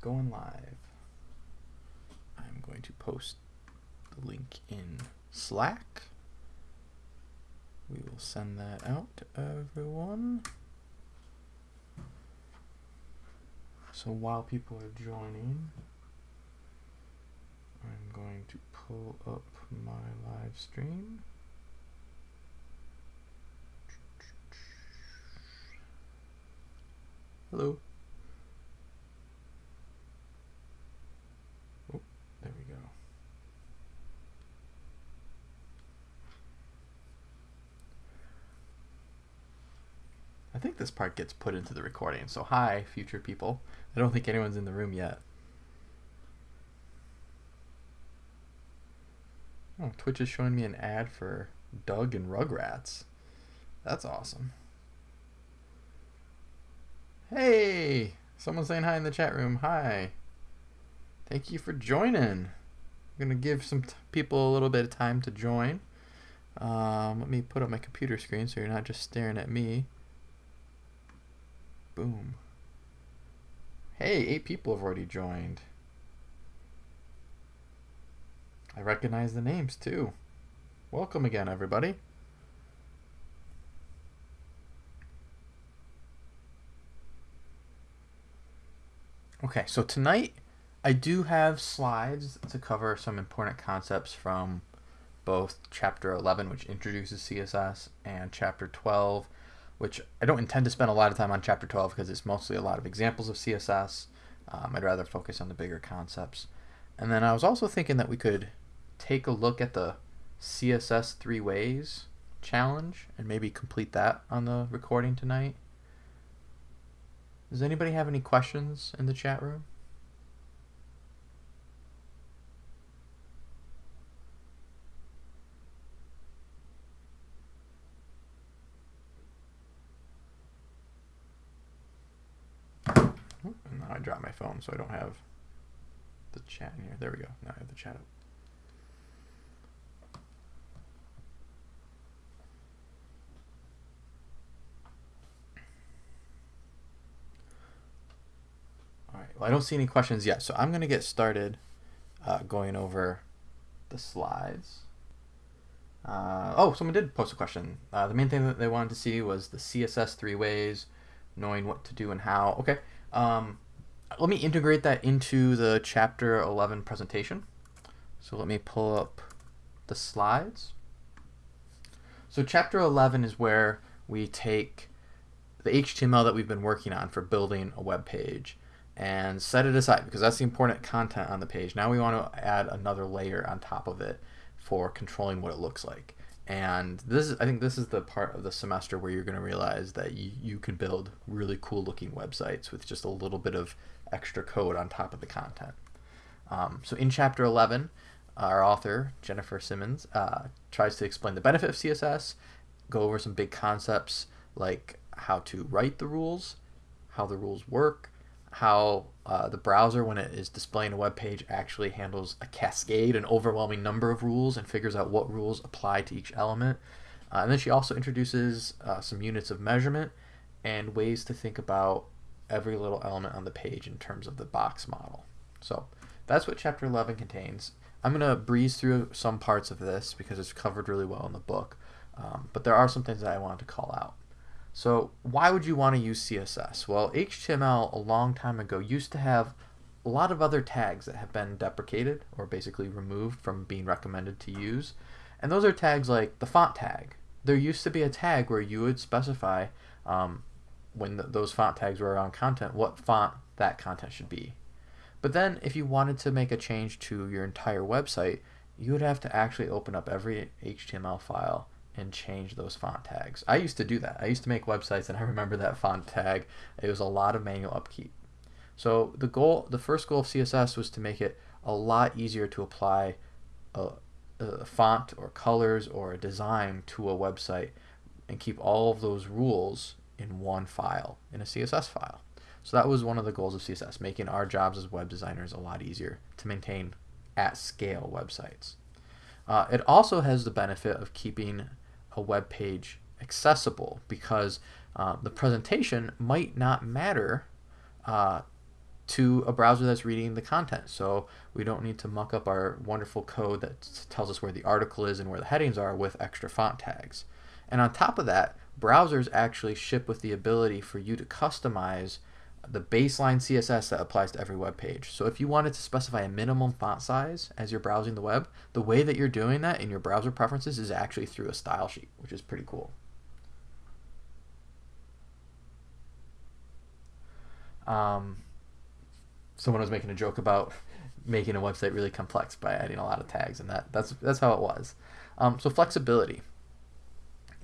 going live. I'm going to post the link in Slack. We will send that out to everyone. So while people are joining, I'm going to pull up my live stream. Hello. Oh, there we go. I think this part gets put into the recording. So hi, future people. I don't think anyone's in the room yet. Oh, Twitch is showing me an ad for Doug and Rugrats. That's awesome. Hey, someone saying hi in the chat room. Hi. Thank you for joining. I'm gonna give some people a little bit of time to join. Um, let me put up my computer screen so you're not just staring at me. Boom. Hey, eight people have already joined. I recognize the names too. Welcome again, everybody. Okay, so tonight I do have slides to cover some important concepts from both chapter 11, which introduces CSS, and chapter 12, which I don't intend to spend a lot of time on chapter 12 because it's mostly a lot of examples of CSS. Um, I'd rather focus on the bigger concepts. And then I was also thinking that we could take a look at the CSS three ways challenge and maybe complete that on the recording tonight. Does anybody have any questions in the chat room? And now I so I don't have the chat in here. There we go. Now I have the chat up. All right. Well, I don't see any questions yet, so I'm going to get started uh, going over the slides. Uh, oh, someone did post a question. Uh, the main thing that they wanted to see was the CSS three ways, knowing what to do and how. Okay. Um, let me integrate that into the chapter 11 presentation. So let me pull up the slides. So chapter 11 is where we take the HTML that we've been working on for building a web page and set it aside because that's the important content on the page. Now we want to add another layer on top of it for controlling what it looks like. And this is, I think this is the part of the semester where you're going to realize that you, you can build really cool looking websites with just a little bit of extra code on top of the content. Um, so in chapter 11, our author, Jennifer Simmons, uh, tries to explain the benefit of CSS, go over some big concepts like how to write the rules, how the rules work, how uh, the browser, when it is displaying a web page, actually handles a cascade, an overwhelming number of rules, and figures out what rules apply to each element. Uh, and then she also introduces uh, some units of measurement and ways to think about every little element on the page in terms of the box model. So that's what chapter 11 contains. I'm going to breeze through some parts of this because it's covered really well in the book, um, but there are some things that I wanted to call out. So why would you want to use CSS? Well, HTML a long time ago used to have a lot of other tags that have been deprecated or basically removed from being recommended to use. And those are tags like the font tag. There used to be a tag where you would specify um, when those font tags were around content what font that content should be. But then if you wanted to make a change to your entire website, you would have to actually open up every HTML file and change those font tags. I used to do that. I used to make websites and I remember that font tag. It was a lot of manual upkeep. So the goal, the first goal of CSS was to make it a lot easier to apply a, a font or colors or a design to a website and keep all of those rules in one file, in a CSS file. So that was one of the goals of CSS, making our jobs as web designers a lot easier to maintain at scale websites. Uh, it also has the benefit of keeping a web page accessible because uh, the presentation might not matter uh, to a browser that's reading the content. So we don't need to muck up our wonderful code that tells us where the article is and where the headings are with extra font tags. And on top of that, browsers actually ship with the ability for you to customize the baseline CSS that applies to every web page. So if you wanted to specify a minimum font size as you're browsing the web, the way that you're doing that in your browser preferences is actually through a style sheet, which is pretty cool. Um, someone was making a joke about making a website really complex by adding a lot of tags, and that that's that's how it was. Um, so flexibility.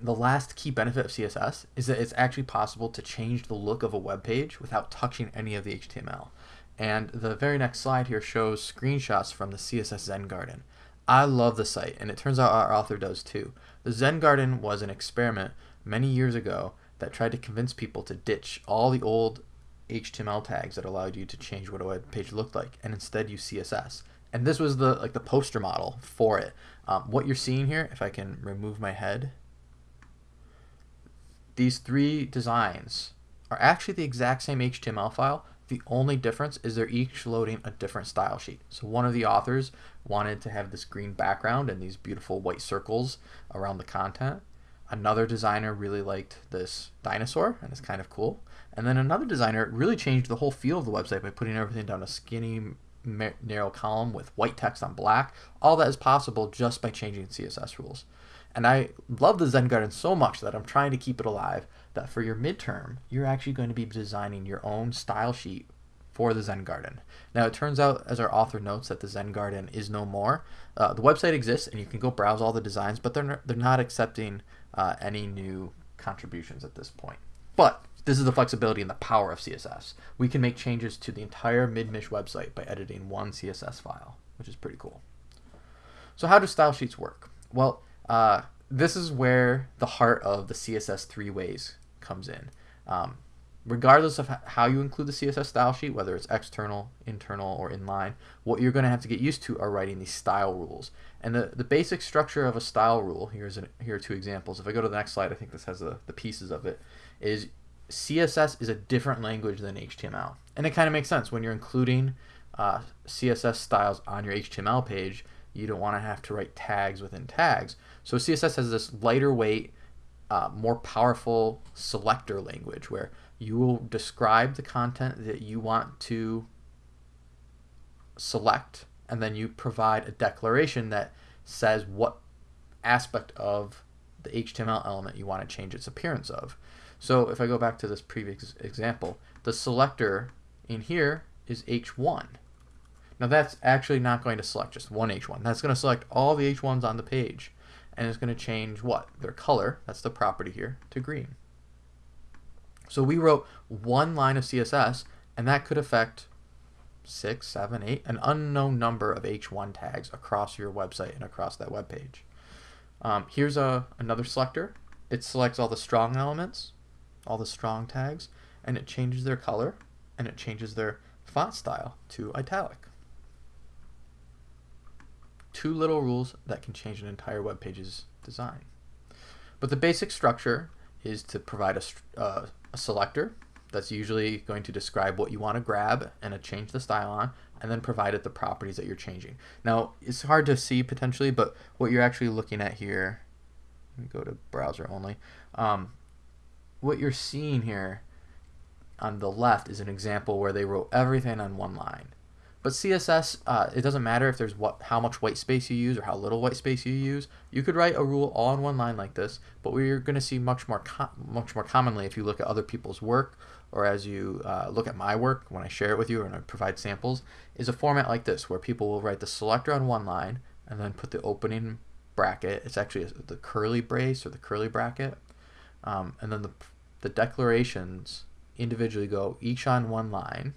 The last key benefit of CSS is that it's actually possible to change the look of a web page without touching any of the HTML. And the very next slide here shows screenshots from the CSS Zen Garden. I love the site, and it turns out our author does too. The Zen Garden was an experiment many years ago that tried to convince people to ditch all the old HTML tags that allowed you to change what a web page looked like and instead use CSS. And this was the like the poster model for it. Um, what you're seeing here, if I can remove my head, these three designs are actually the exact same HTML file. The only difference is they're each loading a different style sheet. So one of the authors wanted to have this green background and these beautiful white circles around the content. Another designer really liked this dinosaur and it's kind of cool. And then another designer really changed the whole feel of the website by putting everything down a skinny, narrow column with white text on black. All that is possible just by changing CSS rules. And I love the Zen Garden so much that I'm trying to keep it alive that for your midterm, you're actually going to be designing your own style sheet for the Zen Garden. Now, it turns out, as our author notes, that the Zen Garden is no more. Uh, the website exists, and you can go browse all the designs, but they're not, they're not accepting uh, any new contributions at this point. But this is the flexibility and the power of CSS. We can make changes to the entire MidMich website by editing one CSS file, which is pretty cool. So how do style sheets work? Well, uh, this is where the heart of the CSS three ways comes in. Um, regardless of how you include the CSS style sheet, whether it's external, internal, or inline, what you're going to have to get used to are writing these style rules. And the, the basic structure of a style rule, here's an, here are two examples. If I go to the next slide, I think this has the, the pieces of it, is CSS is a different language than HTML. And it kind of makes sense when you're including uh, CSS styles on your HTML page, you don't want to have to write tags within tags. So CSS has this lighter weight, uh, more powerful selector language where you will describe the content that you want to select and then you provide a declaration that says what aspect of the HTML element you want to change its appearance of. So if I go back to this previous example, the selector in here is H1. Now that's actually not going to select just one H1. That's going to select all the H1s on the page. And it's going to change what? Their color, that's the property here, to green. So we wrote one line of CSS, and that could affect six, seven, eight, an unknown number of H1 tags across your website and across that web page. Um, here's a, another selector. It selects all the strong elements all the strong tags, and it changes their color, and it changes their font style to italic. Two little rules that can change an entire web page's design. But the basic structure is to provide a, uh, a selector that's usually going to describe what you want to grab and to change the style on, and then provide it the properties that you're changing. Now, it's hard to see potentially, but what you're actually looking at here, let me go to browser only, um, what you're seeing here on the left is an example where they wrote everything on one line. But CSS, uh, it doesn't matter if there's what how much white space you use or how little white space you use. You could write a rule all in one line like this, but we're going to see much more much more commonly if you look at other people's work or as you uh, look at my work when I share it with you and I provide samples, is a format like this where people will write the selector on one line and then put the opening bracket. It's actually the curly brace or the curly bracket um, and then the, the declarations individually go each on one line.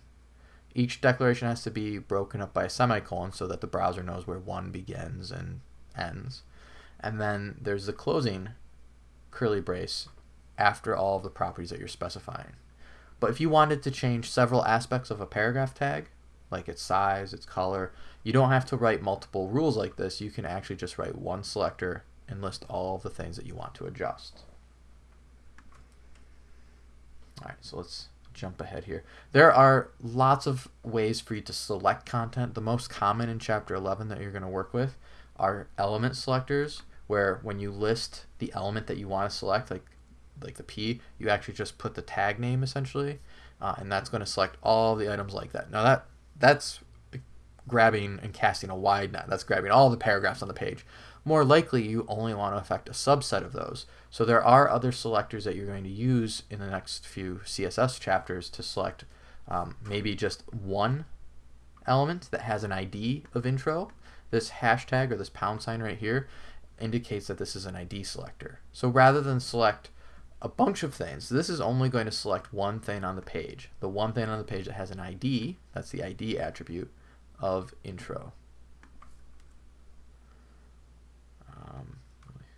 Each declaration has to be broken up by a semicolon so that the browser knows where one begins and ends. And then there's the closing curly brace after all of the properties that you're specifying. But if you wanted to change several aspects of a paragraph tag, like its size, its color, you don't have to write multiple rules like this. You can actually just write one selector and list all of the things that you want to adjust. All right, so let's jump ahead here. There are lots of ways for you to select content. The most common in chapter 11 that you're going to work with are element selectors, where when you list the element that you want to select, like like the P, you actually just put the tag name essentially, uh, and that's going to select all the items like that. Now that that's grabbing and casting a wide net. That's grabbing all the paragraphs on the page. More likely, you only want to affect a subset of those. So there are other selectors that you're going to use in the next few CSS chapters to select um, maybe just one element that has an ID of intro. This hashtag or this pound sign right here indicates that this is an ID selector. So rather than select a bunch of things. This is only going to select one thing on the page. The one thing on the page that has an ID, that's the ID attribute of intro. Um,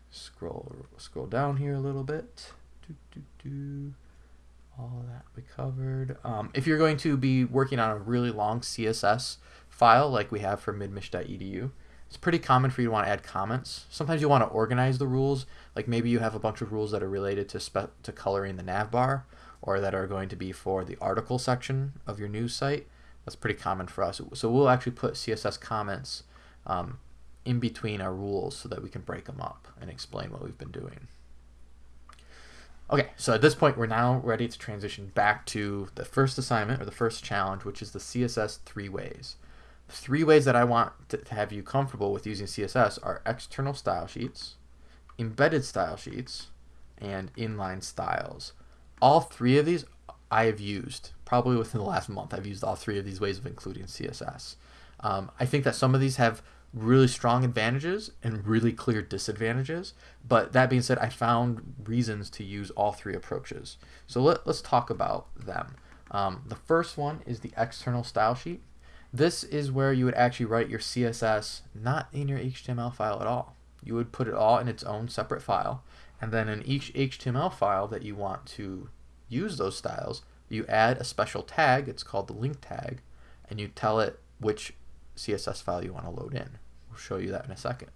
scroll scroll down here a little bit. Do, do, do. All that we covered. Um, if you're going to be working on a really long CSS file like we have for midmich.edu, it's pretty common for you to want to add comments. Sometimes you want to organize the rules, like maybe you have a bunch of rules that are related to to coloring the navbar or that are going to be for the article section of your news site. That's pretty common for us. So we'll actually put CSS comments um, in between our rules so that we can break them up and explain what we've been doing. Okay, so at this point, we're now ready to transition back to the first assignment or the first challenge, which is the CSS three ways. Three ways that I want to, to have you comfortable with using CSS are external style sheets, embedded style sheets, and inline styles. All three of these I have used probably within the last month. I've used all three of these ways of including CSS. Um, I think that some of these have really strong advantages and really clear disadvantages. But that being said, I found reasons to use all three approaches. So let, us talk about them. Um, the first one is the external style sheet. This is where you would actually write your CSS not in your HTML file at all. You would put it all in its own separate file. And then in each HTML file that you want to use those styles, you add a special tag, it's called the link tag, and you tell it which CSS file you want to load in. We'll show you that in a second.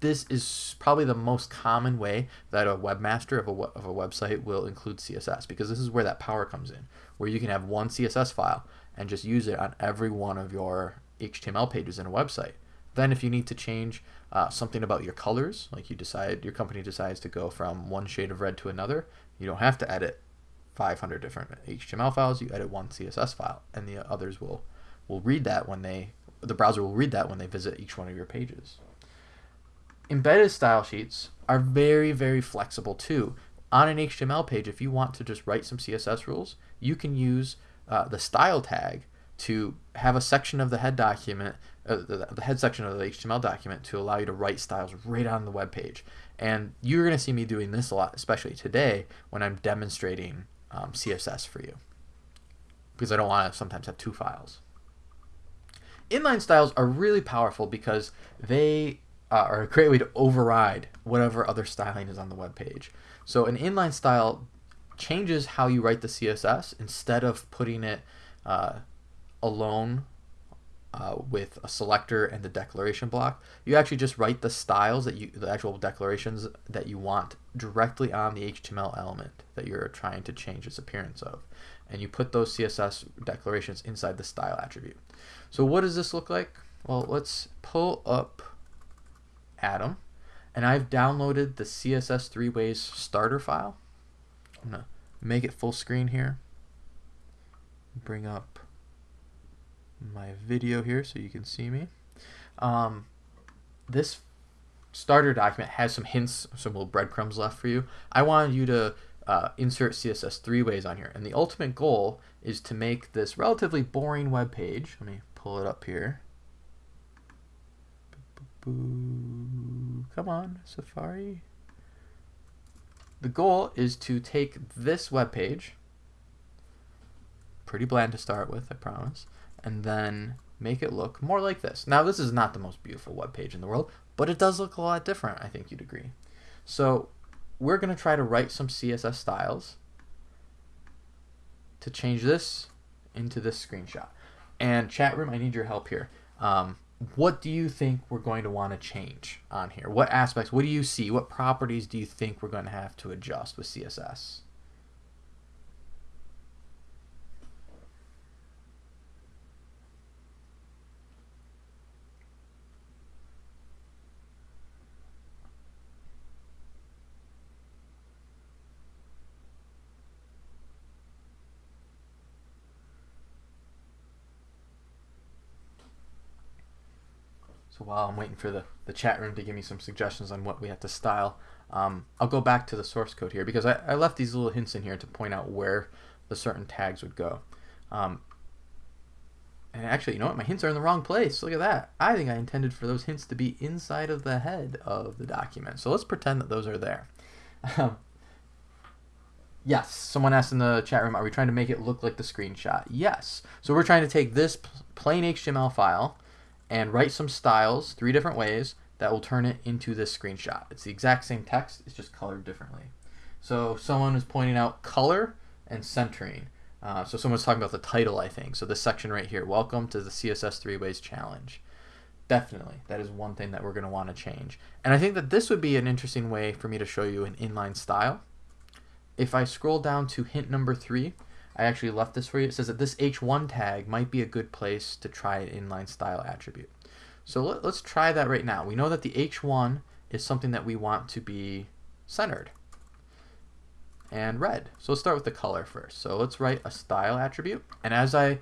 This is probably the most common way that a webmaster of a, of a website will include CSS because this is where that power comes in, where you can have one CSS file and just use it on every one of your HTML pages in a website. Then if you need to change uh, something about your colors, like you decide, your company decides to go from one shade of red to another, you don't have to edit 500 different HTML files. You edit one CSS file, and the others will will read that when they the browser will read that when they visit each one of your pages. Embedded style sheets are very very flexible too. On an HTML page, if you want to just write some CSS rules, you can use uh, the style tag to have a section of the head document, uh, the, the, head section of the HTML document to allow you to write styles right on the web page. And you're going to see me doing this a lot, especially today when I'm demonstrating um, CSS for you. Because I don't want to sometimes have two files. Inline styles are really powerful because they uh, are a great way to override whatever other styling is on the web page. So an inline style changes how you write the CSS instead of putting it uh, alone uh, with a selector and the declaration block. You actually just write the styles that you, the actual declarations that you want directly on the HTML element that you're trying to change its appearance of. And you put those CSS declarations inside the style attribute. So what does this look like? Well, let's pull up Atom. And I've downloaded the CSS three ways starter file. I'm gonna make it full screen here. Bring up my video here so you can see me. Um, this starter document has some hints, some little breadcrumbs left for you. I wanted you to uh, insert CSS three ways on here. And the ultimate goal is to make this relatively boring web page. Let me pull it up here. Come on, Safari. The goal is to take this web page, pretty bland to start with, I promise, and then make it look more like this. Now, this is not the most beautiful web page in the world, but it does look a lot different, I think you'd agree. So we're going to try to write some CSS styles to change this into this screenshot. And chat room, I need your help here. Um, what do you think we're going to want to change on here? What aspects, what do you see? What properties do you think we're going to have to adjust with CSS? So while I'm waiting for the, the chat room to give me some suggestions on what we have to style, um, I'll go back to the source code here because I, I left these little hints in here to point out where the certain tags would go. Um, and actually, you know what? My hints are in the wrong place. Look at that. I think I intended for those hints to be inside of the head of the document. So let's pretend that those are there. yes, someone asked in the chat room, are we trying to make it look like the screenshot? Yes. So we're trying to take this plain HTML file and write some styles three different ways that will turn it into this screenshot. It's the exact same text, it's just colored differently. So someone is pointing out color and centering. Uh, so someone's talking about the title, I think. So this section right here, welcome to the CSS Three Ways Challenge. Definitely, that is one thing that we're going to want to change. And I think that this would be an interesting way for me to show you an inline style. If I scroll down to hint number three, I actually left this for you. It says that this h1 tag might be a good place to try an inline style attribute. So let, us try that right now. We know that the h1 is something that we want to be centered and red. So let's start with the color first. So let's write a style attribute. And as I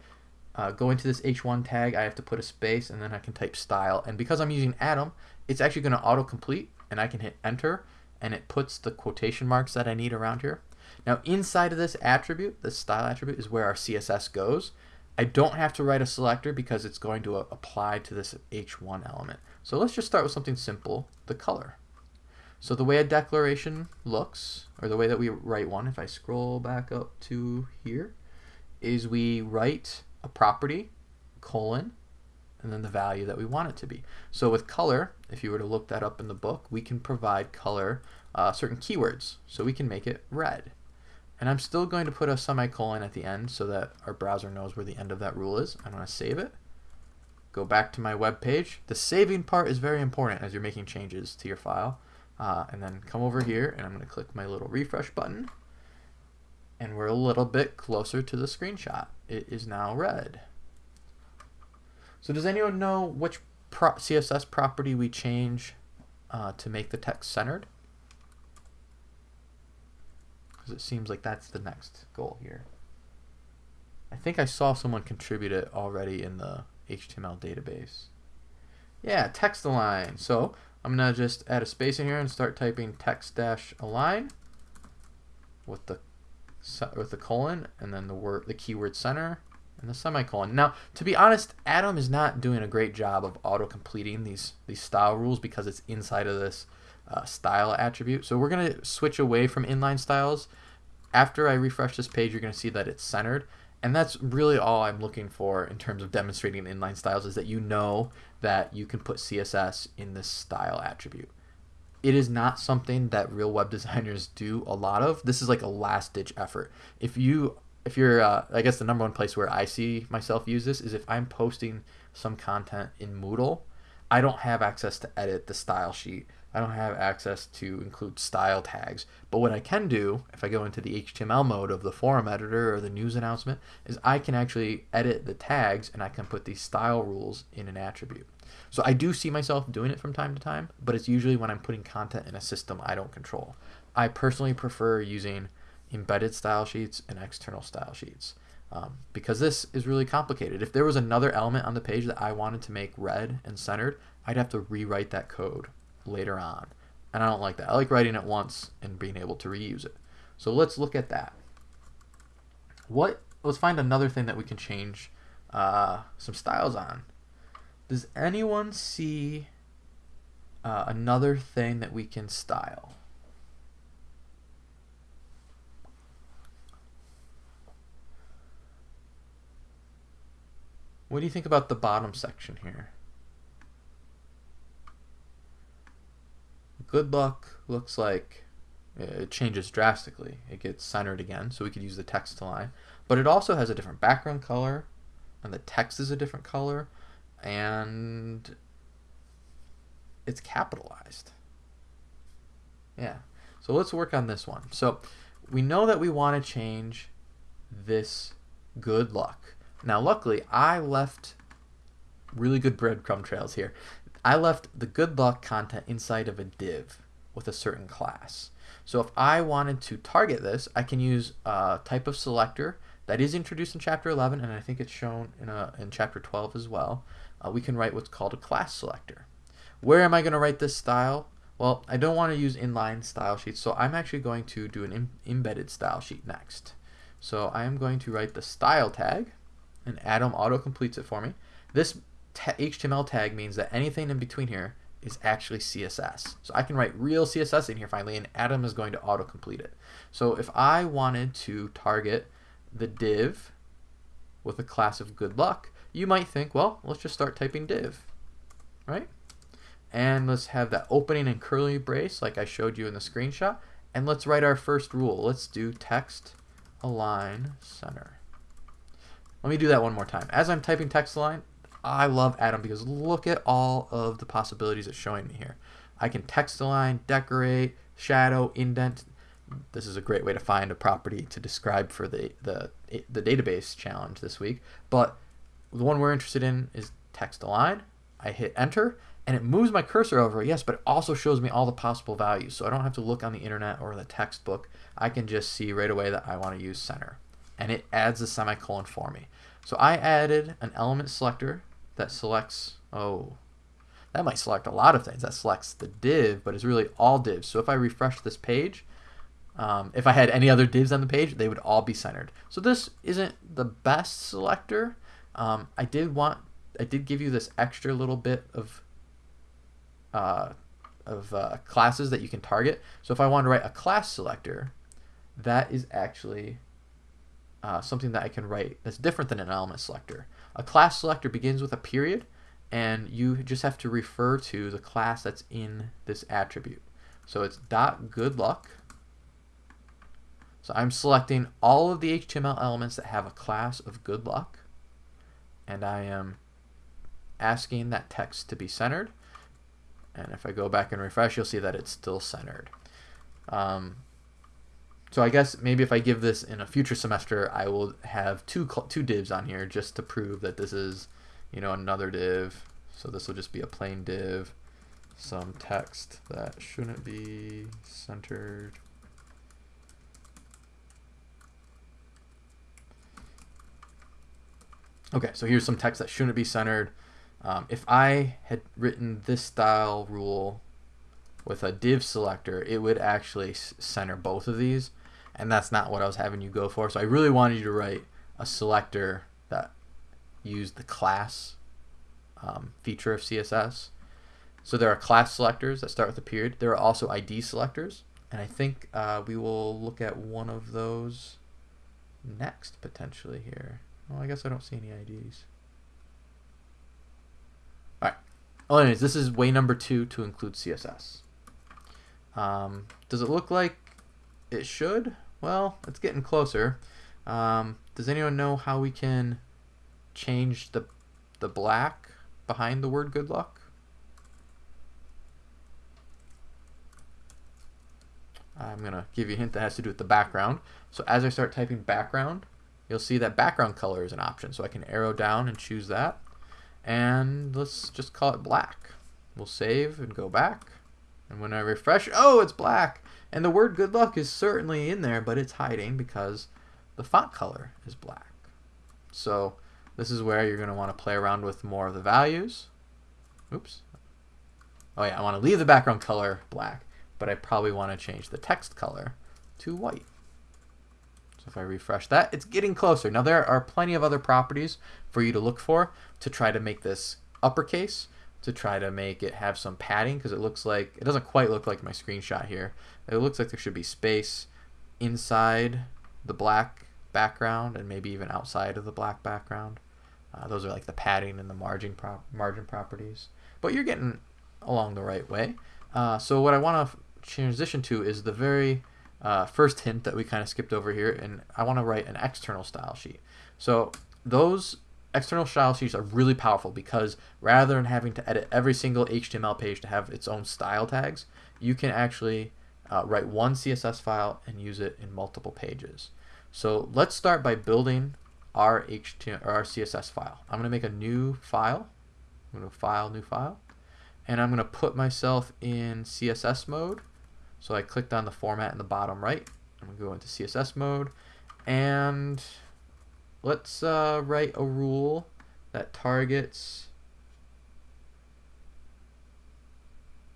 uh, go into this h1 tag, I have to put a space and then I can type style. And because I'm using Atom, it's actually going to autocomplete and I can hit enter and it puts the quotation marks that I need around here. Now inside of this attribute, this style attribute is where our CSS goes. I don't have to write a selector because it's going to uh, apply to this h1 element. So let's just start with something simple, the color. So the way a declaration looks, or the way that we write one, if I scroll back up to here, is we write a property, colon, and then the value that we want it to be. So with color, if you were to look that up in the book, we can provide color uh, certain keywords. So we can make it red. And I'm still going to put a semicolon at the end so that our browser knows where the end of that rule is. I'm going to save it. Go back to my web page. The saving part is very important as you're making changes to your file. Uh, and then come over here and I'm going to click my little refresh button. And we're a little bit closer to the screenshot. It is now red. So does anyone know which pro CSS property we change uh, to make the text centered? Because it seems like that's the next goal here. I think I saw someone contribute it already in the HTML database. Yeah, text align. So I'm going to just add a space in here and start typing text dash align with the with the colon and then the word the keyword center and the semicolon. Now, to be honest, Atom is not doing a great job of auto completing these these style rules because it's inside of this uh, style attribute. So we're going to switch away from inline styles. After I refresh this page, you're going to see that it's centered. And that's really all I'm looking for in terms of demonstrating inline styles is that you know that you can put CSS in this style attribute. It is not something that real web designers do a lot of. This is like a last ditch effort. If you if you're uh, I guess the number one place where I see myself use this is if I'm posting some content in Moodle, I don't have access to edit the style sheet. I don't have access to include style tags. But what I can do, if I go into the HTML mode of the forum editor or the news announcement, is I can actually edit the tags and I can put these style rules in an attribute. So I do see myself doing it from time to time, but it's usually when I'm putting content in a system I don't control. I personally prefer using embedded style sheets and external style sheets. Um, because this is really complicated. If there was another element on the page that I wanted to make red and centered, I'd have to rewrite that code later on. And I don't like that. I like writing it once and being able to reuse it. So let's look at that. What? Let's find another thing that we can change uh, some styles on. Does anyone see uh, another thing that we can style? What do you think about the bottom section here? Good luck looks like uh, it changes drastically. It gets centered again, so we could use the text align. But it also has a different background color, and the text is a different color, and it's capitalized. Yeah. So let's work on this one. So we know that we want to change this good luck. Now, luckily, I left really good breadcrumb trails here. I left the good luck content inside of a div with a certain class. So if I wanted to target this, I can use a type of selector that is introduced in chapter 11, and I think it's shown in, a, in chapter 12 as well. Uh, we can write what's called a class selector. Where am I going to write this style? Well, I don't want to use inline style sheets, so I'm actually going to do an Im embedded style sheet next. So I am going to write the style tag, and Atom auto completes it for me. This HTML tag means that anything in between here is actually CSS. So I can write real CSS in here finally, and Atom is going to auto complete it. So if I wanted to target the div with a class of good luck, you might think, well, let's just start typing div, right? And let's have that opening and curly brace like I showed you in the screenshot. And let's write our first rule. Let's do text align center. Let me do that one more time. As I'm typing text align, I love Atom because look at all of the possibilities it's showing me here. I can text align, decorate, shadow, indent. This is a great way to find a property to describe for the, the, the database challenge this week. But the one we're interested in is text align. I hit enter and it moves my cursor over, yes, but it also shows me all the possible values. So I don't have to look on the internet or the textbook. I can just see right away that I want to use center. And it adds a semicolon for me. So I added an element selector that selects, oh, that might select a lot of things. That selects the div, but it's really all divs. So if I refresh this page, um, if I had any other divs on the page, they would all be centered. So this isn't the best selector. Um, I did want, I did give you this extra little bit of uh, of uh, classes that you can target. So if I want to write a class selector, that is actually uh, something that I can write that's different than an element selector. A class selector begins with a period, and you just have to refer to the class that's in this attribute. So it's dot good luck. So I'm selecting all of the HTML elements that have a class of good luck, and I am asking that text to be centered. And if I go back and refresh, you'll see that it's still centered. Um, so I guess maybe if I give this in a future semester, I will have two two divs on here just to prove that this is, you know, another div. So this will just be a plain div, some text that shouldn't be centered. Okay, so here's some text that shouldn't be centered. Um, if I had written this style rule with a div selector, it would actually center both of these, and that's not what I was having you go for. So I really wanted you to write a selector that used the class um, feature of CSS. So there are class selectors that start with a period. There are also ID selectors, and I think uh, we will look at one of those next potentially here. Well, I guess I don't see any IDs. Oh, anyways, this is way number two to include CSS. Um, does it look like it should? Well, it's getting closer. Um, does anyone know how we can change the, the black behind the word good luck? I'm going to give you a hint that has to do with the background. So as I start typing background, you'll see that background color is an option. So I can arrow down and choose that and let's just call it black. We'll save and go back. And when I refresh, oh, it's black. And the word good luck is certainly in there, but it's hiding because the font color is black. So this is where you're going to want to play around with more of the values. Oops. Oh yeah, I want to leave the background color black, but I probably want to change the text color to white. So if I refresh that, it's getting closer. Now there are plenty of other properties for you to look for to try to make this uppercase, to try to make it have some padding, because it looks like, it doesn't quite look like my screenshot here. It looks like there should be space inside the black background and maybe even outside of the black background. Uh, those are like the padding and the margin, prop margin properties. But you're getting along the right way. Uh, so what I want to transition to is the very uh, first hint that we kind of skipped over here, and I want to write an external style sheet. So those external style sheets are really powerful because rather than having to edit every single HTML page to have its own style tags, you can actually uh, write one CSS file and use it in multiple pages. So let's start by building our HTML or our CSS file. I'm going to make a new file. I'm going to file, new file, and I'm going to put myself in CSS mode so I clicked on the format in the bottom right. I'm going to go into CSS mode and let's uh, write a rule that targets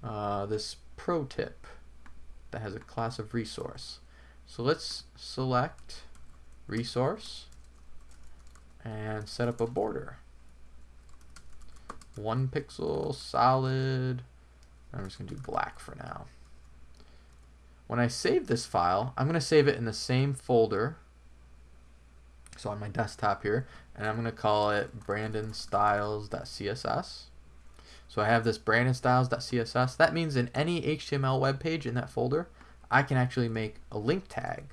uh, this pro tip that has a class of resource. So let's select resource and set up a border. One pixel, solid. I'm just to do black for now. When I save this file, I'm going to save it in the same folder. So on my desktop here, and I'm going to call it brandonstyles.css. So I have this brandonstyles.css. That means in any HTML web page in that folder, I can actually make a link tag.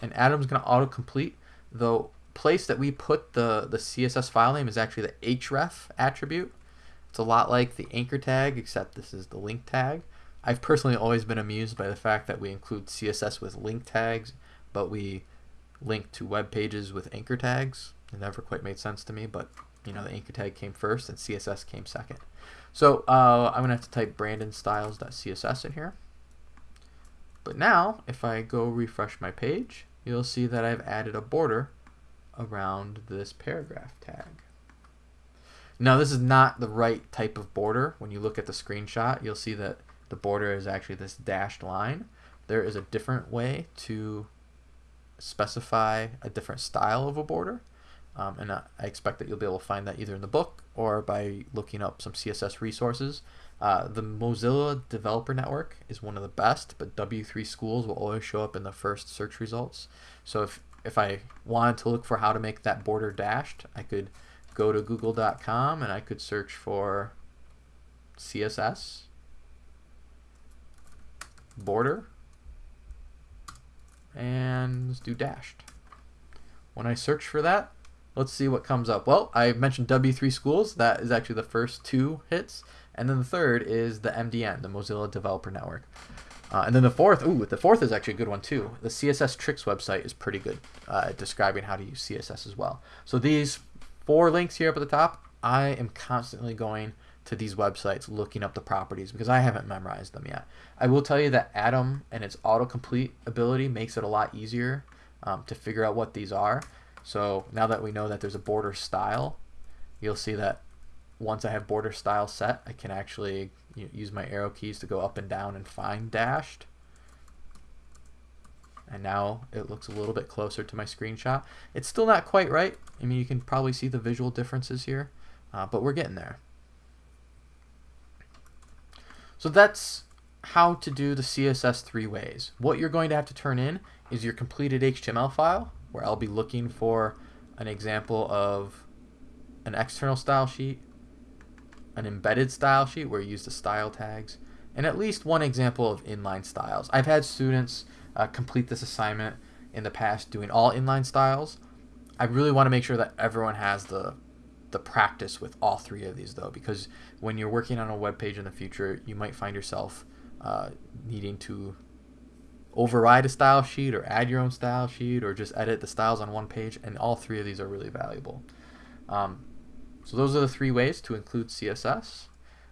And Atom's going to autocomplete. The place that we put the, the CSS file name is actually the href attribute. It's a lot like the anchor tag, except this is the link tag. I've personally always been amused by the fact that we include CSS with link tags, but we link to web pages with anchor tags. It never quite made sense to me, but you know the anchor tag came first and CSS came second. So uh, I'm gonna have to type brandonstyles.css in here. But now, if I go refresh my page, you'll see that I've added a border around this paragraph tag. Now this is not the right type of border. When you look at the screenshot, you'll see that the border is actually this dashed line. There is a different way to specify a different style of a border. Um, and I expect that you'll be able to find that either in the book or by looking up some CSS resources. Uh, the Mozilla Developer Network is one of the best, but W3 Schools will always show up in the first search results. So if, if I wanted to look for how to make that border dashed, I could go to google.com and I could search for CSS border and let's do dashed. When I search for that, let's see what comes up. Well, I mentioned W3 Schools. That is actually the first two hits. And then the third is the MDN, the Mozilla Developer Network. Uh, and then the fourth, ooh, the fourth is actually a good one too. The CSS Tricks website is pretty good uh, describing how to use CSS as well. So these four links here up at the top, I am constantly going to these websites looking up the properties because I haven't memorized them yet. I will tell you that Atom and its autocomplete ability makes it a lot easier um, to figure out what these are. So now that we know that there's a border style, you'll see that once I have border style set, I can actually use my arrow keys to go up and down and find dashed. And now it looks a little bit closer to my screenshot. It's still not quite right. I mean, you can probably see the visual differences here, uh, but we're getting there. So that's how to do the CSS three ways. What you're going to have to turn in is your completed HTML file, where I'll be looking for an example of an external style sheet, an embedded style sheet where you use the style tags, and at least one example of inline styles. I've had students uh, complete this assignment in the past doing all inline styles. I really want to make sure that everyone has the the practice with all three of these though because when you're working on a web page in the future you might find yourself uh, needing to override a style sheet or add your own style sheet or just edit the styles on one page and all three of these are really valuable. Um, so those are the three ways to include css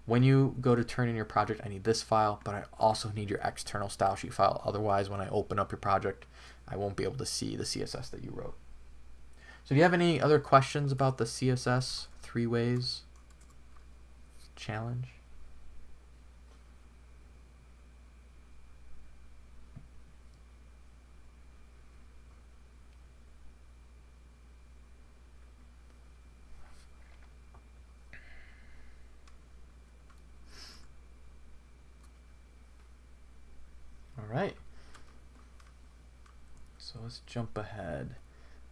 when you go to turn in your project I need this file but I also need your external style sheet file. Otherwise when I open up your project I won't be able to see the CSS that you wrote so do you have any other questions about the CSS three ways challenge? All right. So let's jump ahead.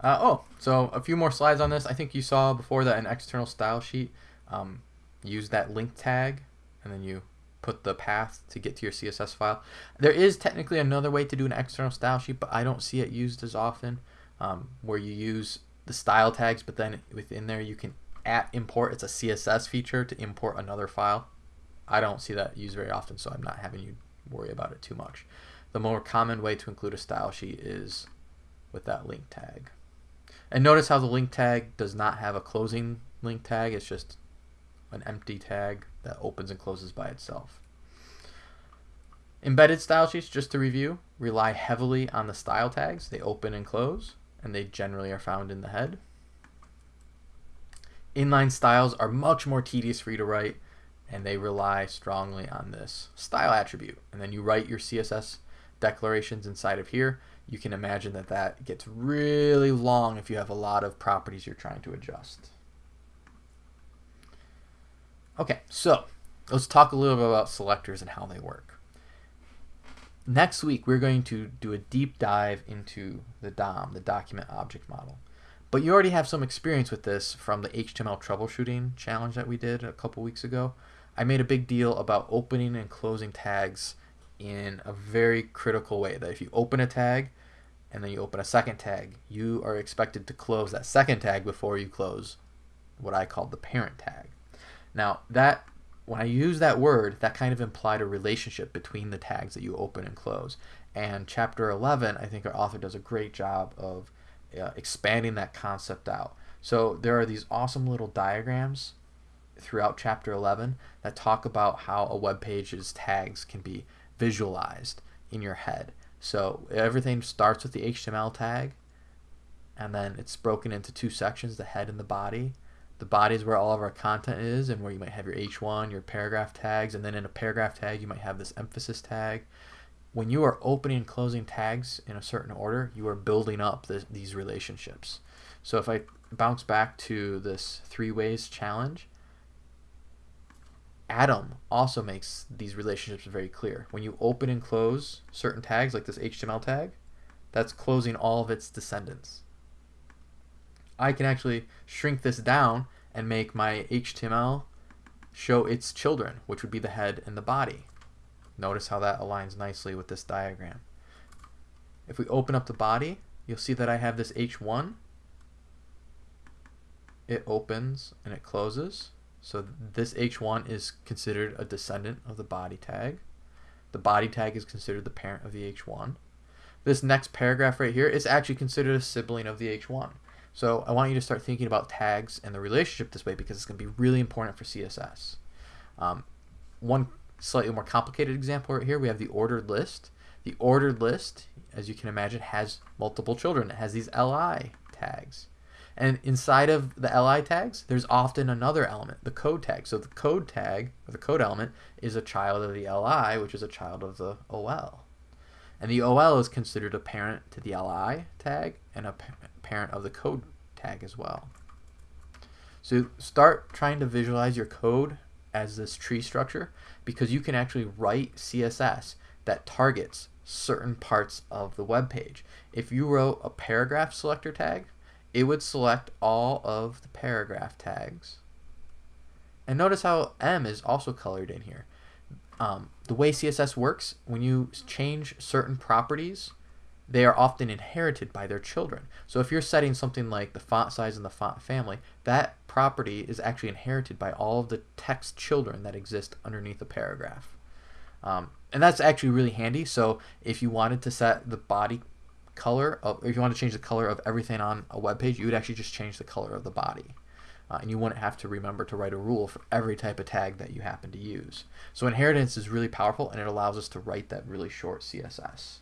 Uh, oh, so a few more slides on this. I think you saw before that an external style sheet um, use that link tag and then you put the path to get to your CSS file. There is technically another way to do an external style sheet, but I don't see it used as often um, where you use the style tags, but then within there you can at import, it's a CSS feature to import another file. I don't see that used very often, so I'm not having you worry about it too much. The more common way to include a style sheet is with that link tag. And notice how the link tag does not have a closing link tag. It's just an empty tag that opens and closes by itself. Embedded style sheets, just to review, rely heavily on the style tags. They open and close, and they generally are found in the head. Inline styles are much more tedious for you to write, and they rely strongly on this style attribute. And then you write your CSS declarations inside of here. You can imagine that that gets really long if you have a lot of properties you're trying to adjust. Okay, so let's talk a little bit about selectors and how they work. Next week, we're going to do a deep dive into the DOM, the Document Object Model. But you already have some experience with this from the HTML troubleshooting challenge that we did a couple weeks ago. I made a big deal about opening and closing tags in a very critical way. That if you open a tag and then you open a second tag, you are expected to close that second tag before you close what I call the parent tag. Now, that when I use that word, that kind of implied a relationship between the tags that you open and close. And chapter 11, I think our author does a great job of uh, expanding that concept out. So there are these awesome little diagrams throughout chapter 11 that talk about how a web page's tags can be visualized in your head. So everything starts with the HTML tag and then it's broken into two sections, the head and the body. The body is where all of our content is and where you might have your H1, your paragraph tags, and then in a paragraph tag you might have this emphasis tag. When you are opening and closing tags in a certain order, you are building up this, these relationships. So if I bounce back to this three ways challenge, Atom also makes these relationships very clear. When you open and close certain tags, like this HTML tag, that's closing all of its descendants. I can actually shrink this down and make my HTML show its children, which would be the head and the body. Notice how that aligns nicely with this diagram. If we open up the body, you'll see that I have this H1. It opens and it closes. So this H1 is considered a descendant of the body tag. The body tag is considered the parent of the H1. This next paragraph right here is actually considered a sibling of the H1. So I want you to start thinking about tags and the relationship this way because it's going to be really important for CSS. Um, one slightly more complicated example right here, we have the ordered list. The ordered list, as you can imagine, has multiple children. It has these li tags. And inside of the li tags, there's often another element, the code tag. So the code tag, or the code element, is a child of the li, which is a child of the ol. And the ol is considered a parent to the li tag and a parent of the code tag as well. So start trying to visualize your code as this tree structure because you can actually write CSS that targets certain parts of the web page. If you wrote a paragraph selector tag, it would select all of the paragraph tags. And notice how em is also colored in here. Um, the way CSS works, when you change certain properties, they are often inherited by their children. So if you're setting something like the font size and the font family, that property is actually inherited by all of the text children that exist underneath the paragraph. Um, and that's actually really handy. So if you wanted to set the body color of, if you want to change the color of everything on a web page, you would actually just change the color of the body. Uh, and you wouldn't have to remember to write a rule for every type of tag that you happen to use. So inheritance is really powerful and it allows us to write that really short CSS.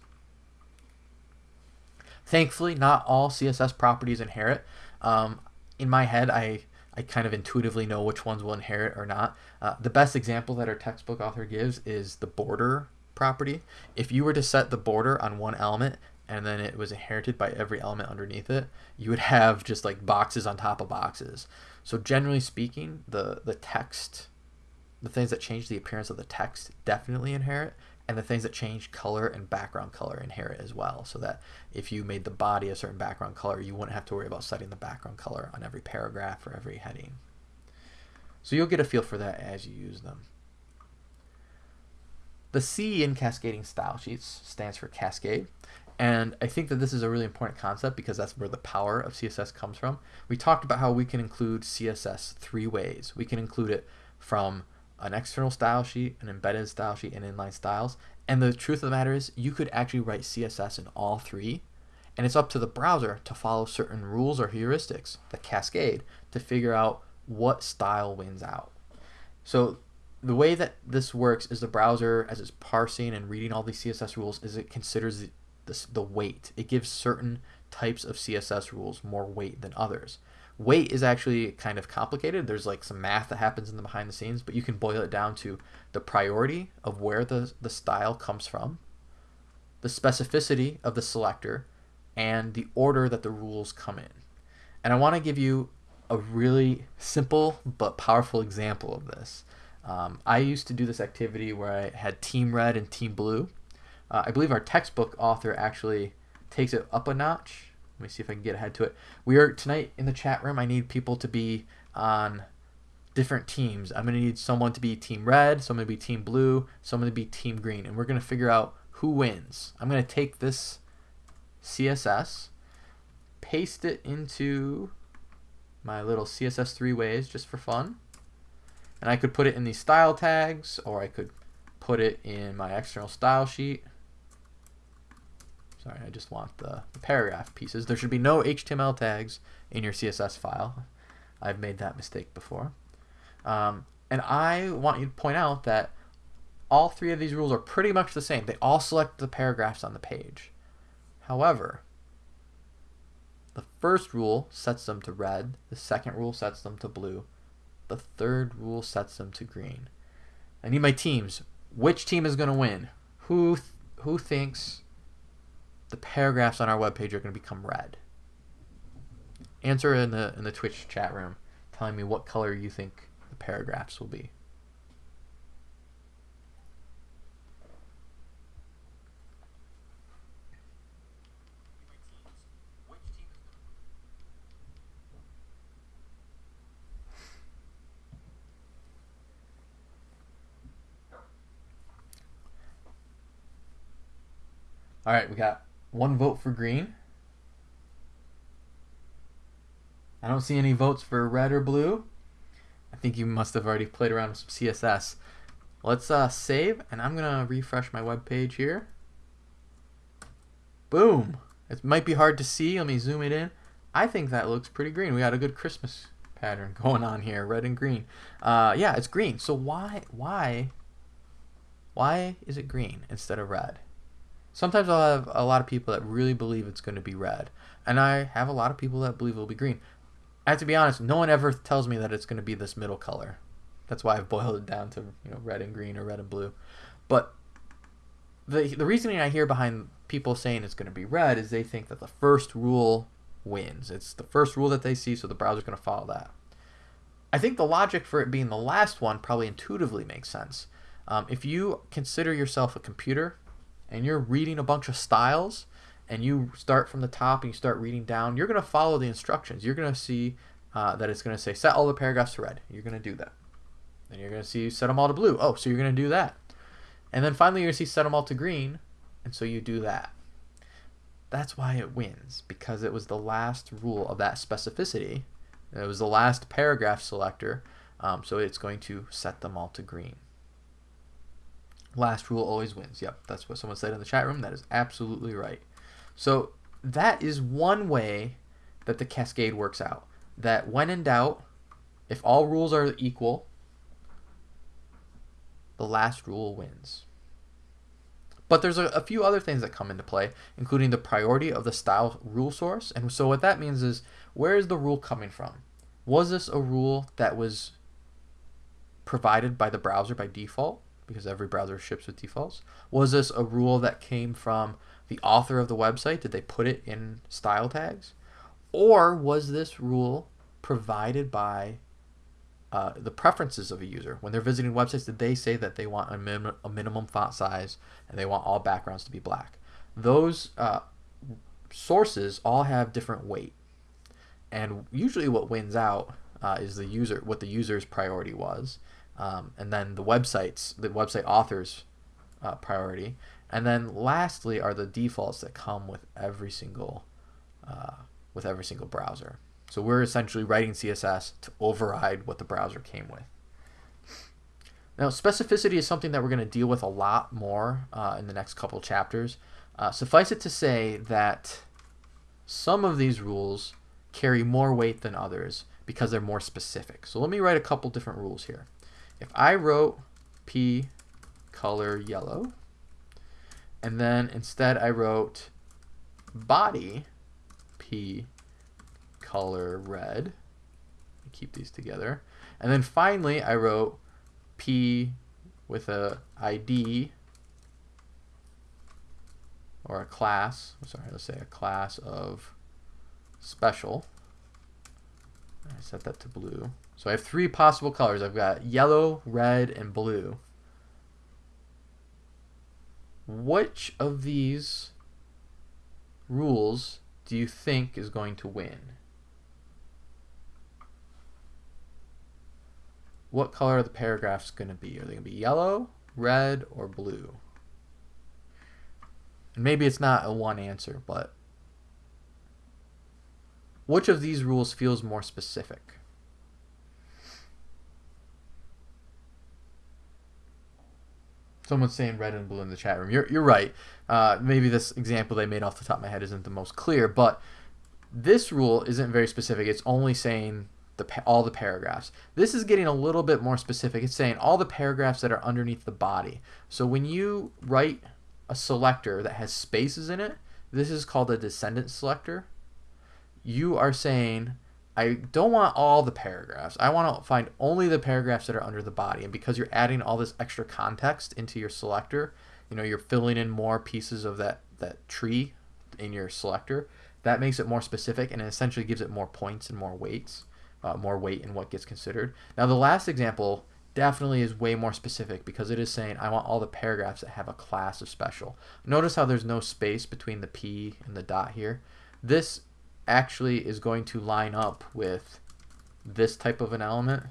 Thankfully, not all CSS properties inherit. Um, in my head, I, I kind of intuitively know which ones will inherit or not. Uh, the best example that our textbook author gives is the border property. If you were to set the border on one element and then it was inherited by every element underneath it, you would have just like boxes on top of boxes. So generally speaking, the, the text, the things that change the appearance of the text definitely inherit, and the things that change color and background color inherit as well. So that if you made the body a certain background color, you wouldn't have to worry about setting the background color on every paragraph or every heading. So you'll get a feel for that as you use them. The C in cascading style sheets stands for cascade. And I think that this is a really important concept because that's where the power of CSS comes from. We talked about how we can include CSS three ways. We can include it from an external style sheet, an embedded style sheet, and inline styles. And the truth of the matter is you could actually write CSS in all three. And it's up to the browser to follow certain rules or heuristics, the cascade, to figure out what style wins out. So the way that this works is the browser, as it's parsing and reading all these CSS rules, is it considers this, the weight. It gives certain types of CSS rules more weight than others. weight is actually kind of complicated. There's like some math that happens in the behind the scenes, but you can boil it down to the priority of where the, the style comes from, the specificity of the selector, and the order that the rules come in. And I want to give you a really simple but powerful example of this. Um, I used to do this activity where I had team red and team blue. Uh, I believe our textbook author actually takes it up a notch. Let me see if I can get ahead to it. We are tonight in the chat room. I need people to be on different teams. I'm going to need someone to be team red, someone to be team blue, someone to be team green, and we're going to figure out who wins. I'm going to take this CSS, paste it into my little CSS three ways just for fun. And I could put it in these style tags or I could put it in my external style sheet. Sorry, I just want the, the paragraph pieces. There should be no HTML tags in your CSS file. I've made that mistake before. Um, and I want you to point out that all three of these rules are pretty much the same. They all select the paragraphs on the page. However, the first rule sets them to red, the second rule sets them to blue, the third rule sets them to green. I need my teams. Which team is going to win? Who th who thinks the paragraphs on our webpage are going to become red? Answer in the in the Twitch chat room telling me what color you think the paragraphs will be. All right, we got one vote for green. I don't see any votes for red or blue. I think you must have already played around with some CSS. Let's uh, save, and I'm going to refresh my web page here. Boom. It might be hard to see. Let me zoom it in. I think that looks pretty green. We got a good Christmas pattern going on here, red and green. Uh, yeah, it's green. So why, why, why is it green instead of red? Sometimes I'll have a lot of people that really believe it's going to be red, and I have a lot of people that believe it'll be green. I have to be honest, no one ever tells me that it's going to be this middle color. That's why I've boiled it down to you know red and green or red and blue. But the the reasoning I hear behind people saying it's going to be red is they think that the first rule wins. It's the first rule that they see, so the browser's going to follow that. I think the logic for it being the last one probably intuitively makes sense. Um, if you consider yourself a computer and you're reading a bunch of styles and you start from the top and you start reading down, you're going to follow the instructions. You're going to see uh, that it's going to say set all the paragraphs to red. You're going to do that. Then you're going to see set them all to blue. Oh, so you're going to do that. And then finally you're going to see set them all to green. And so you do that. That's why it wins, because it was the last rule of that specificity. It was the last paragraph selector, um, so it's going to set them all to green. Last rule always wins. Yep, that's what someone said in the chat room. That is absolutely right. So that is one way that the cascade works out. That when in doubt, if all rules are equal, the last rule wins. But there's a, a, few other things that come into play, including the priority of the style rule source. And so what that means is, where is the rule coming from? Was this a rule that was provided by the browser by default? Because every browser ships with defaults? Was this a rule that came from the author of the website? Did they put it in style tags? Or was this rule provided by uh, the preferences of a user? When they're visiting websites, did they say that they want a, min a minimum font size and they want all backgrounds to be black? Those uh, sources all have different weight. And usually what wins out uh, is the user, what the user's priority was um, and then the websites, the website authors uh, priority, and then lastly are the defaults that come with every single uh, with every single browser. So we're essentially writing CSS to override what the browser came with. Now, specificity is something that we're going to deal with a lot more uh, in the next couple chapters. Uh, suffice it to say that some of these rules carry more weight than others because they're more specific. So let me write a couple different rules here. If I wrote P color yellow, and then instead I wrote body P color red, keep these together. And then finally, I wrote P with a ID or a class, sorry, let's say a class of special. I set that to blue. So I have three possible colors. I've got yellow, red, and blue. Which of these rules do you think is going to win? What color are the paragraphs going to be? Are they going to be yellow, red, or blue? And maybe it's not a one answer, but which of these rules feels more specific? Someone's saying red and blue in the chat room. You're, you're right. Uh, maybe this example they made off the top of my head isn't the most clear, but this rule isn't very specific. It's only saying the all the paragraphs. This is getting a little bit more specific. It's saying all the paragraphs that are underneath the body. So when you write a selector that has spaces in it, this is called a descendant selector. You are saying I don't want all the paragraphs. I want to find only the paragraphs that are under the body. And because you're adding all this extra context into your selector, you know, you're filling in more pieces of that, that tree in your selector, that makes it more specific and it essentially gives it more points and more weights, uh, more weight in what gets considered. Now, the last example definitely is way more specific because it is saying I want all the paragraphs that have a class of special. Notice how there's no space between the P and the dot here. This actually is going to line up with this type of an element.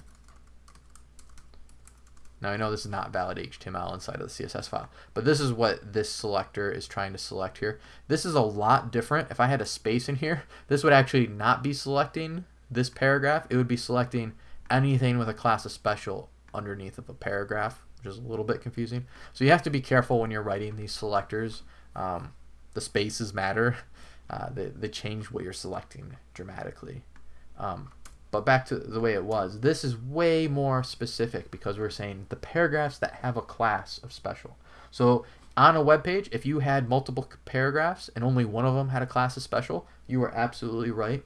Now I know this is not valid HTML inside of the CSS file, but this is what this selector is trying to select here. This is a lot different. If I had a space in here, this would actually not be selecting this paragraph. It would be selecting anything with a class of special underneath of a paragraph, which is a little bit confusing. So you have to be careful when you're writing these selectors. Um, the spaces matter uh, they, they change what you're selecting dramatically. Um, but back to the way it was, this is way more specific because we're saying the paragraphs that have a class of special. So on a web page, if you had multiple paragraphs and only one of them had a class of special, you were absolutely right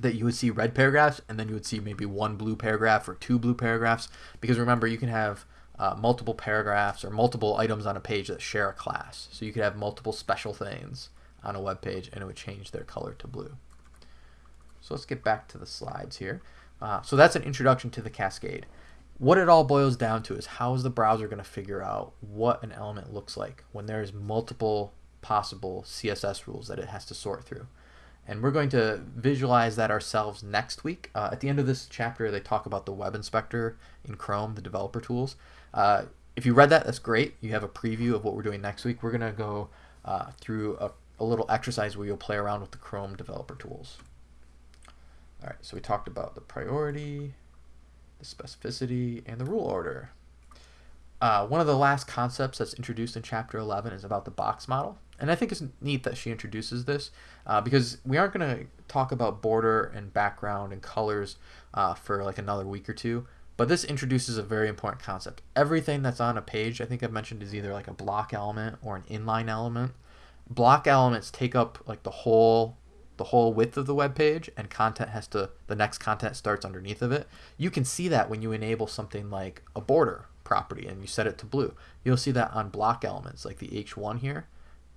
that you would see red paragraphs and then you would see maybe one blue paragraph or two blue paragraphs because remember you can have uh, multiple paragraphs or multiple items on a page that share a class so you could have multiple special things on a web page and it would change their color to blue. So let's get back to the slides here. Uh, so that's an introduction to the Cascade. What it all boils down to is how is the browser going to figure out what an element looks like when there's multiple possible CSS rules that it has to sort through. And we're going to visualize that ourselves next week. Uh, at the end of this chapter, they talk about the web inspector in Chrome, the developer tools. Uh, if you read that, that's great. You have a preview of what we're doing next week. We're going to go uh, through a a little exercise where you'll play around with the Chrome developer tools. All right, so we talked about the priority, the specificity, and the rule order. Uh, one of the last concepts that's introduced in chapter 11 is about the box model. And I think it's neat that she introduces this uh, because we aren't going to talk about border and background and colors uh, for like another week or two. But this introduces a very important concept. Everything that's on a page, I think I've mentioned, is either like a block element or an inline element block elements take up like the whole the whole width of the web page and content has to the next content starts underneath of it. You can see that when you enable something like a border property and you set it to blue. You'll see that on block elements like the h1 here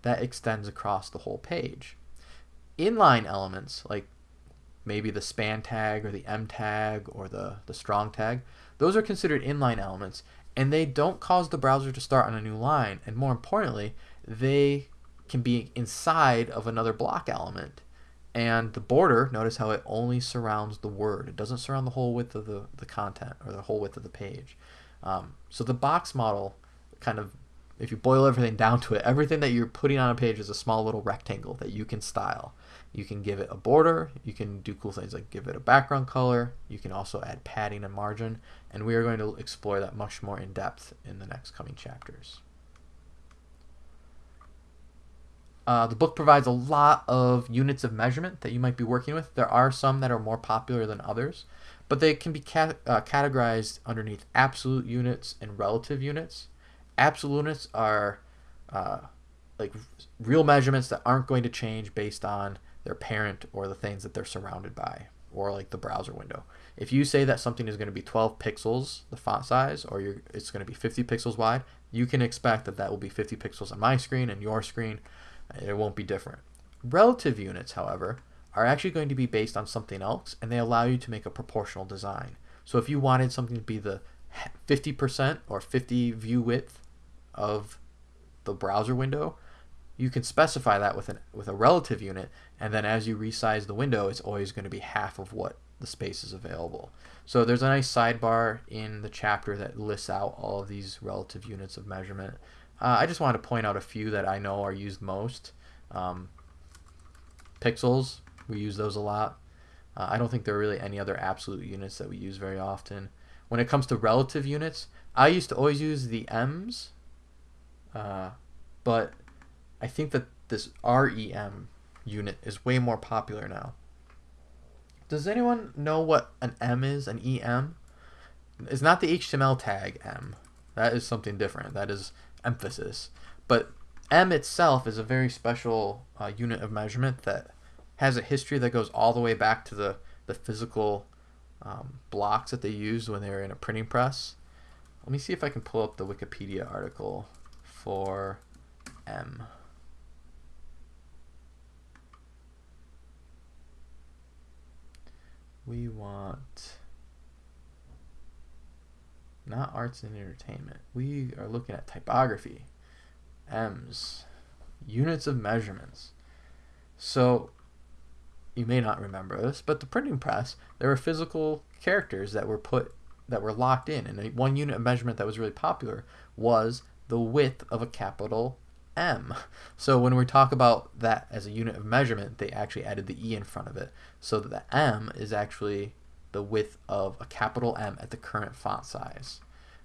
that extends across the whole page. Inline elements like maybe the span tag or the em tag or the the strong tag those are considered inline elements and they don't cause the browser to start on a new line and more importantly they can be inside of another block element. And the border, notice how it only surrounds the word. It doesn't surround the whole width of the, the content or the whole width of the page. Um, so the box model kind of, if you boil everything down to it, everything that you're putting on a page is a small little rectangle that you can style. You can give it a border, you can do cool things like give it a background color, you can also add padding and margin, and we are going to explore that much more in depth in the next coming chapters. Uh, the book provides a lot of units of measurement that you might be working with. There are some that are more popular than others, but they can be uh, categorized underneath absolute units and relative units. Absolute units are uh, like real measurements that aren't going to change based on their parent or the things that they're surrounded by or like the browser window. if you say that something is going to be 12 pixels, the font size, or it's going to be 50 pixels wide, you can expect that that will be 50 pixels on my screen and your screen. It won't be different. Relative units, however, are actually going to be based on something else, and they allow you to make a proportional design. So if you wanted something to be the 50% or 50 view width of the browser window, you can specify that with, an, with a relative unit, and then as you resize the window, it's always going to be half of what the space is available. So there's a nice sidebar in the chapter that lists out all of these relative units of measurement. Uh, I just wanted to point out a few that I know are used most. Um, pixels, we use those a lot. Uh, I don't think there are really any other absolute units that we use very often. When it comes to relative units, I used to always use the M's, uh, but I think that this REM unit is way more popular now. Does anyone know what an em is, an EM? It's not the HTML tag em. That is something different. That is emphasis. But em itself is a very special uh, unit of measurement that has a history that goes all the way back to the, the physical um, blocks that they used when they were in a printing press. Let me see if I can pull up the Wikipedia article for em. we want not arts and entertainment. We are looking at typography, M's, units of measurements. So you may not remember this, but the printing press, there were physical characters that were put that were locked in, and one unit of measurement that was really popular was the width of a capital M. So when we talk about that as a unit of measurement, they actually added the E in front of it. So that the em is actually the width of a capital M at the current font size.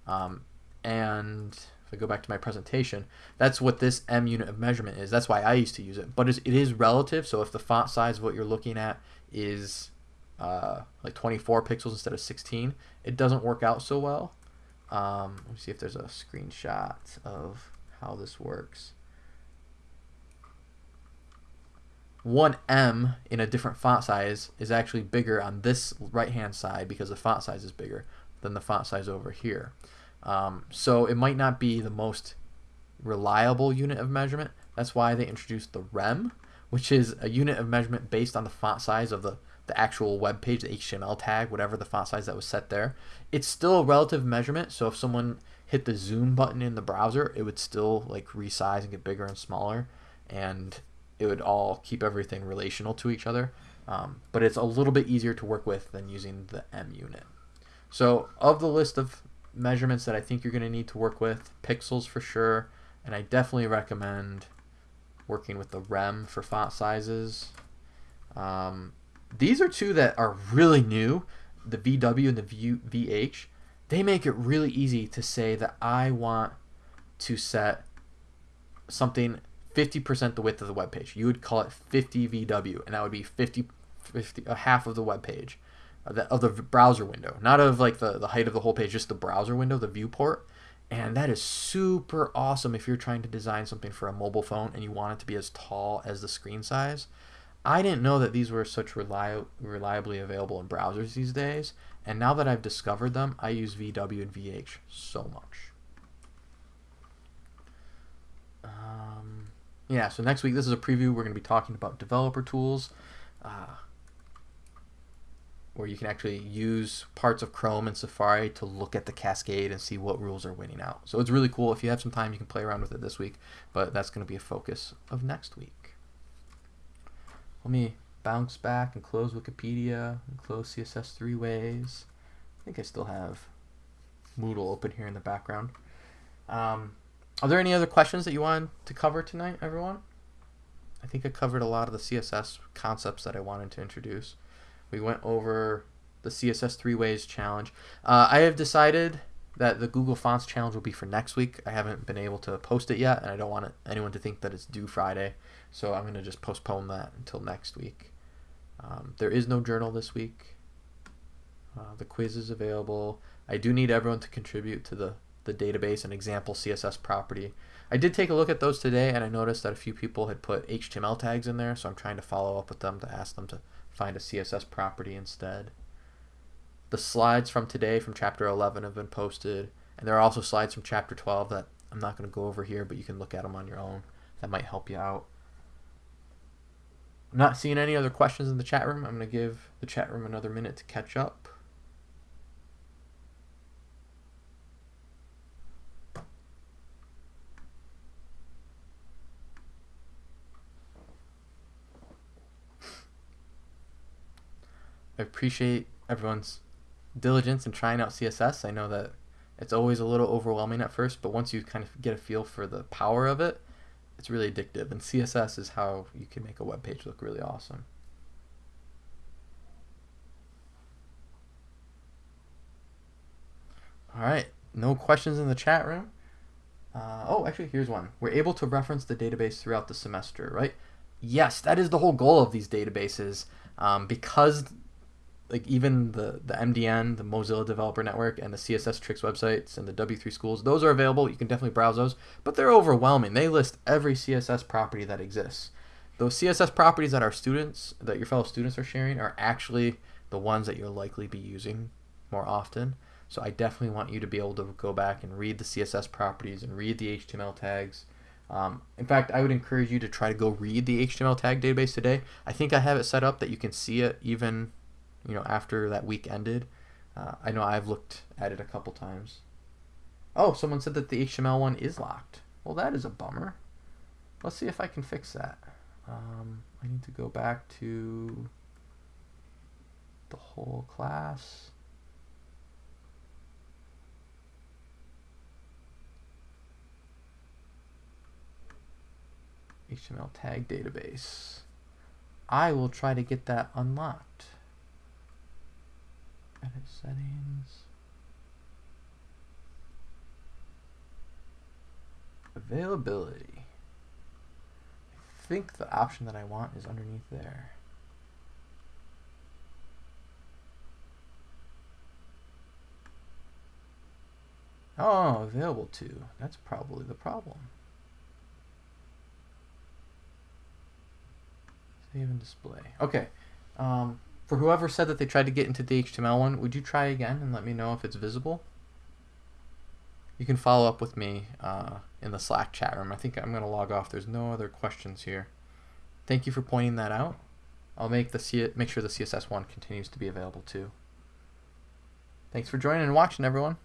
Um, and if I go back to my presentation, that's what this em unit of measurement is. That's why I used to use it. But it is relative, so if the font size of what you're looking at is uh, like 24 pixels instead of 16, it doesn't work out so well. Um, let me see if there's a screenshot of how this works. 1em in a different font size is actually bigger on this right hand side because the font size is bigger than the font size over here. Um, so it might not be the most reliable unit of measurement. That's why they introduced the rem, which is a unit of measurement based on the font size of the, the actual web page, the HTML tag, whatever the font size that was set there. It's still a relative measurement, so if someone hit the zoom button in the browser, it would still like resize and get bigger and smaller. And it would all keep everything relational to each other. Um, but it's a little bit easier to work with than using the em unit. So of the list of measurements that I think you're going to need to work with, pixels for sure, and I definitely recommend working with the rem for font sizes. Um, these are two that are really new, the VW and the VH. They make it really easy to say that I want to set something 50% the width of the web page. You would call it 50 VW, and that would be 50, 50 a half of the web page of the, of the browser window, not of like the, the height of the whole page, just the browser window, the viewport. And that is super awesome if you're trying to design something for a mobile phone and you want it to be as tall as the screen size. I didn't know that these were such reli- reliably available in browsers these days, and now that I've discovered them, I use VW and VH so much. Um, yeah, so next week, this is a preview. We're going to be talking about developer tools, uh, where you can actually use parts of Chrome and Safari to look at the cascade and see what rules are winning out. So it's really cool. If you have some time, you can play around with it this week, but that's going to be a focus of next week. Let me bounce back and close Wikipedia and close CSS three ways. I think I still have Moodle open here in the background. Um, are there any other questions that you wanted to cover tonight, everyone? I think I covered a lot of the CSS concepts that I wanted to introduce. We went over the CSS three ways challenge. Uh, I have decided that the Google Fonts challenge will be for next week. I haven't been able to post it yet, and I don't want anyone to think that it's due Friday, so I'm going to just postpone that until next week. Um, there is no journal this week. Uh, the quiz is available. I do need everyone to contribute to the the database and example CSS property. I did take a look at those today and I noticed that a few people had put HTML tags in there, so I'm trying to follow up with them to ask them to find a CSS property instead. the slides from today from chapter 11 have been posted, and there are also slides from chapter 12 that I'm not going to go over here, but you can look at them on your own. That might help you out. I'm not seeing any other questions in the chat room. I'm going to give the chat room another minute to catch up. I appreciate everyone's diligence in trying out CSS. I know that it's always a little overwhelming at first, but once you kind of get a feel for the power of it, it's really addictive. And CSS is how you can make a web page look really awesome. All right, no questions in the chat room. Uh, oh, actually, here's one. We're able to reference the database throughout the semester, right? Yes, that is the whole goal of these databases. Um, because like even the the MDN, the Mozilla Developer Network, and the CSS Tricks websites and the W3Schools, those are available. You can definitely browse those, but they're overwhelming. They list every CSS property that exists. Those CSS properties that our students, that your fellow students are sharing, are actually the ones that you'll likely be using more often. So I definitely want you to be able to go back and read the CSS properties and read the HTML tags. Um, in fact, I would encourage you to try to go read the HTML tag database today. I think I have it set up that you can see it even you know, after that week ended. Uh, I know I've looked at it a couple times. Oh, someone said that the HTML one is locked. Well, that is a bummer. Let's see if I can fix that. Um, I need to go back to the whole class. HTML tag database. I will try to get that unlocked. Edit settings. Availability. I think the option that I want is underneath there. Oh, available to. That's probably the problem. Save and display. Okay. Um, for whoever said that they tried to get into the HTML one, would you try again and let me know if it's visible? You can follow up with me uh, in the Slack chat room. I think I'm going to log off. There's no other questions here. Thank you for pointing that out. I'll make the C make sure the CSS one continues to be available too. Thanks for joining and watching, everyone.